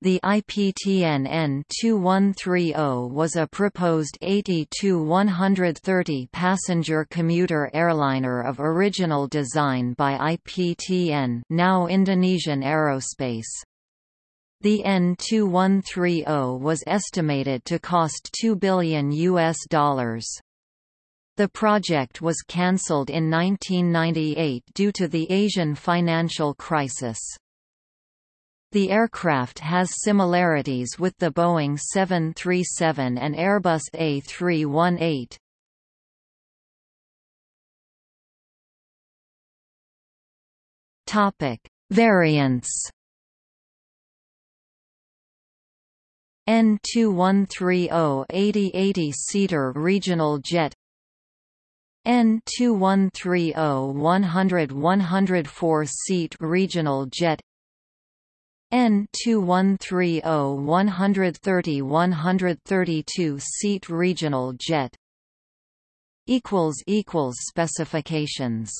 The IPTN N2130 was a proposed 80-130 passenger commuter airliner of original design by IPTN now Indonesian Aerospace. The N2130 was estimated to cost 2 billion US dollars. The project was cancelled in 1998 due to the Asian financial crisis. The aircraft has similarities with the Boeing 737 and Airbus A318. Topic: Variants. N2130 80-80-seater regional jet N2130 100-104 seat regional jet N2130 130-132 seat regional jet equals equals specifications